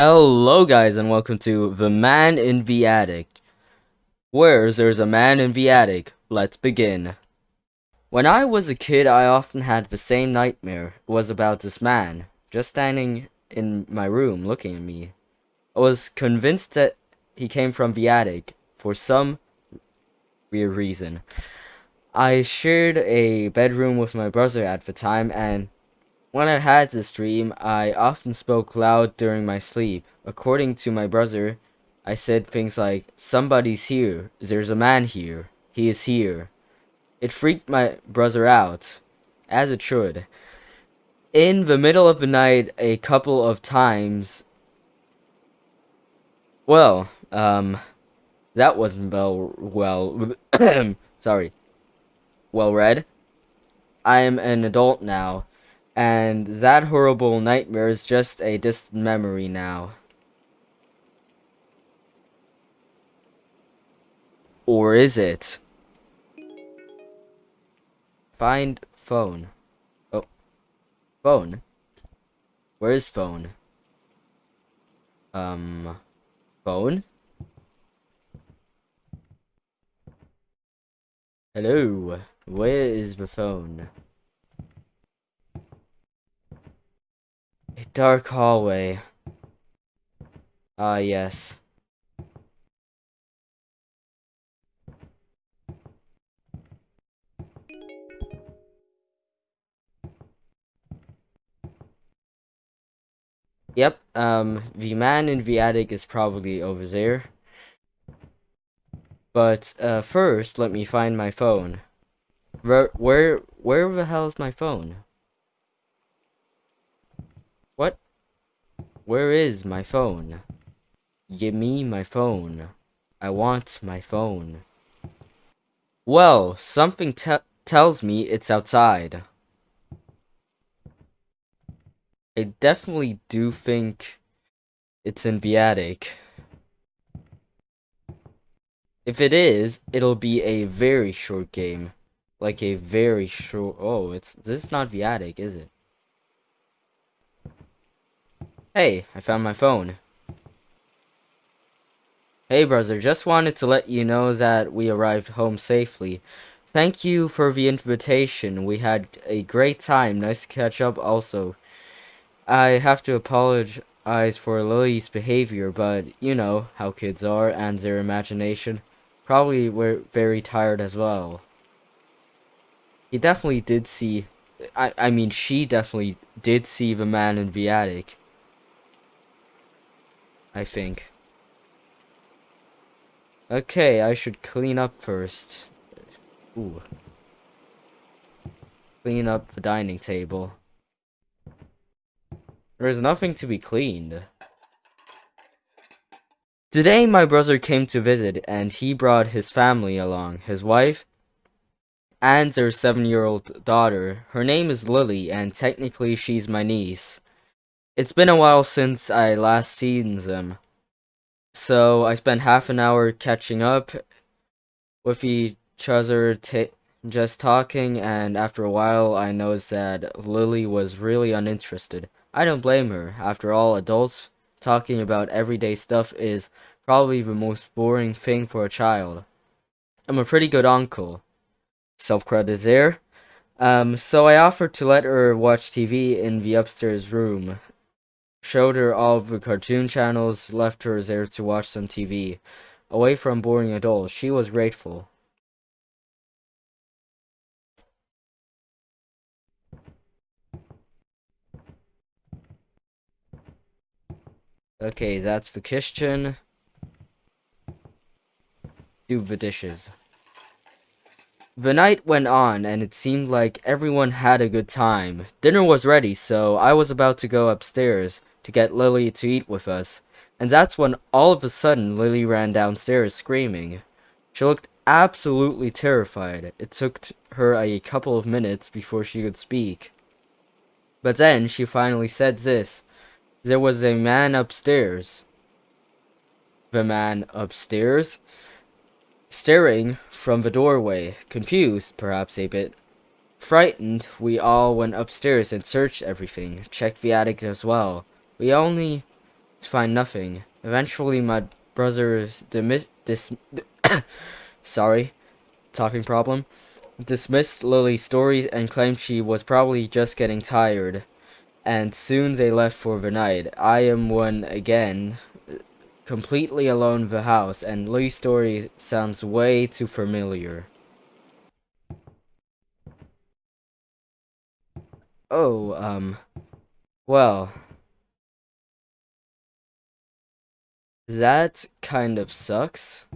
Hello guys and welcome to The Man in the Attic. Where there's a man in the attic, let's begin. When I was a kid I often had the same nightmare. It was about this man, just standing in my room looking at me. I was convinced that he came from the attic, for some weird reason. I shared a bedroom with my brother at the time and when I had this dream, I often spoke loud during my sleep. According to my brother, I said things like, Somebody's here. There's a man here. He is here. It freaked my brother out, as it should. In the middle of the night, a couple of times. Well, um, that wasn't well, well, sorry, well read. I am an adult now and that horrible nightmare is just a distant memory now. Or is it? Find phone. Oh. Phone? Where's phone? Um. Phone? Hello. Where is the phone? Dark hallway. Ah, uh, yes. Yep, um, the man in the attic is probably over there. But, uh, first, let me find my phone. Where, where, where the hell is my phone? Where is my phone? Give me my phone. I want my phone. Well, something te tells me it's outside. I definitely do think it's in the attic. If it is, it'll be a very short game. Like a very short... Oh, it's this is not the attic, is it? Hey, I found my phone. Hey brother, just wanted to let you know that we arrived home safely. Thank you for the invitation. We had a great time. Nice to catch up also. I have to apologize for Lily's behavior, but you know how kids are and their imagination. Probably were very tired as well. He definitely did see... I, I mean, she definitely did see the man in the attic. I think. Okay, I should clean up first. Ooh. Clean up the dining table. There's nothing to be cleaned. Today my brother came to visit and he brought his family along. His wife and their seven-year-old daughter. Her name is Lily and technically she's my niece. It's been a while since I last seen them. So I spent half an hour catching up with each other, just talking, and after a while I noticed that Lily was really uninterested. I don't blame her. After all, adults talking about everyday stuff is probably the most boring thing for a child. I'm a pretty good uncle. Self-credit is there. Um, so I offered to let her watch TV in the upstairs room showed her all of the cartoon channels, left her there to watch some TV. Away from boring adults, she was grateful. Okay, that's the kitchen. Do the dishes. The night went on, and it seemed like everyone had a good time. Dinner was ready, so I was about to go upstairs to get Lily to eat with us, and that's when all of a sudden Lily ran downstairs screaming. She looked absolutely terrified. It took her a couple of minutes before she could speak. But then she finally said this. There was a man upstairs. The man upstairs? Staring from the doorway, confused, perhaps a bit. Frightened, we all went upstairs and searched everything, checked the attic as well. We only find nothing. Eventually, my brother's dismiss dis sorry, talking problem dismissed Lily's stories and claimed she was probably just getting tired. And soon they left for the night. I am one again, completely alone in the house, and Lily's story sounds way too familiar. Oh, um, well, that kind of sucks.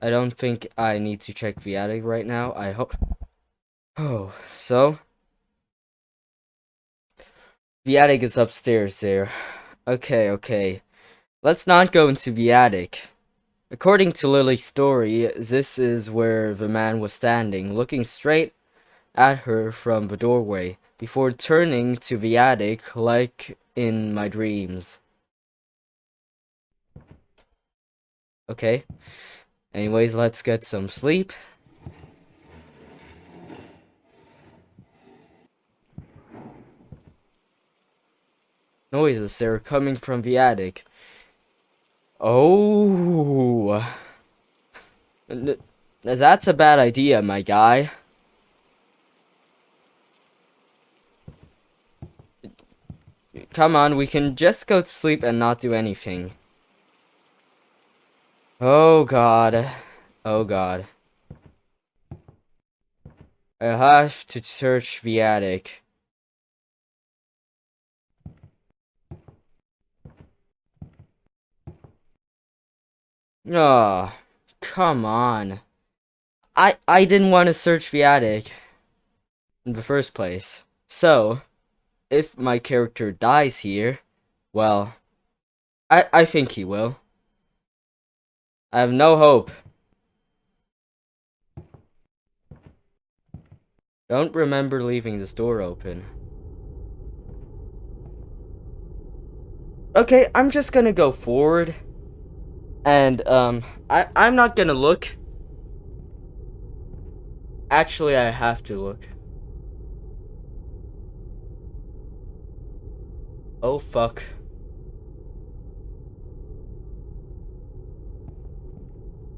I don't think I need to check the attic right now. I hope. Oh, so? The attic is upstairs there. Okay, okay. Let's not go into the attic. According to Lily's story, this is where the man was standing, looking straight at her from the doorway, before turning to the attic like in my dreams. Okay. Anyways, let's get some sleep. Noises, they're coming from the attic. Oh. That's a bad idea, my guy. Come on, we can just go to sleep and not do anything. Oh god. Oh god. I have to search the attic. Oh, come on. I I didn't want to search the attic in the first place. So, if my character dies here, well, I I think he will. I have no hope. Don't remember leaving this door open. Okay, I'm just gonna go forward. And, um, I, I'm not gonna look. Actually, I have to look. Oh, fuck.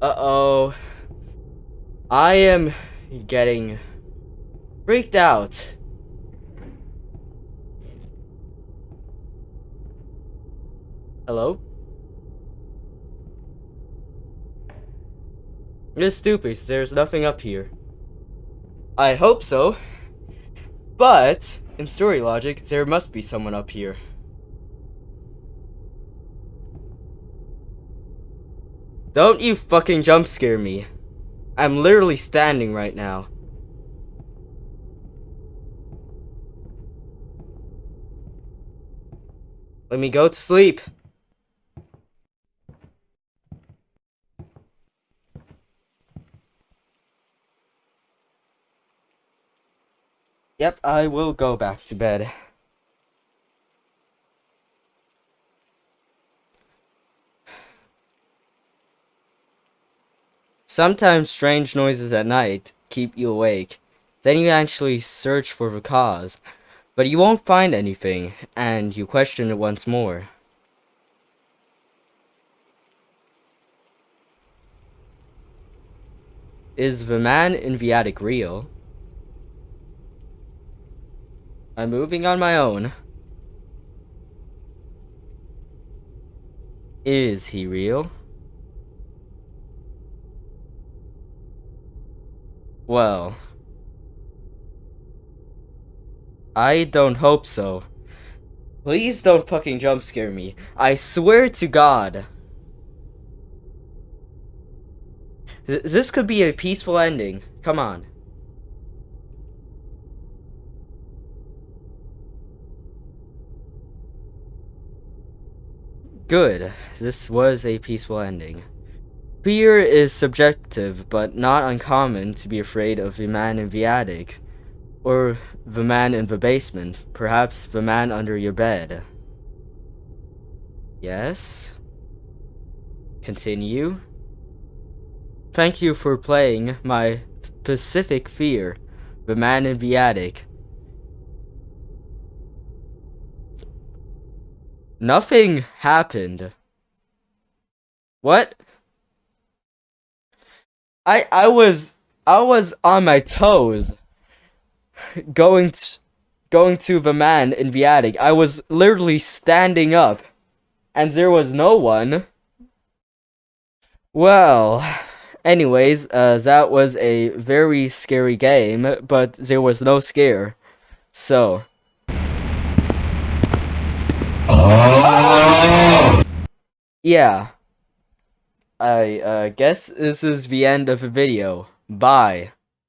Uh-oh. I am getting freaked out. Hello? It's stupid, there's nothing up here. I hope so. But, in story logic, there must be someone up here. Don't you fucking jump scare me. I'm literally standing right now. Let me go to sleep. Yep, I will go back to bed. Sometimes strange noises at night keep you awake. Then you actually search for the cause, but you won't find anything, and you question it once more. Is the man in the attic real? I'm moving on my own. Is he real? Well. I don't hope so. Please don't fucking jump scare me. I swear to God. Th this could be a peaceful ending. Come on. Good. This was a peaceful ending. Fear is subjective, but not uncommon to be afraid of the man in the attic, or the man in the basement, perhaps the man under your bed. Yes? Continue? Thank you for playing my specific fear, the man in the attic. Nothing happened. What? I I was I was on my toes going to, going to the man in the attic. I was literally standing up and there was no one. Well, anyways, uh, that was a very scary game, but there was no scare. So. Yeah. I uh, guess this is the end of the video. Bye.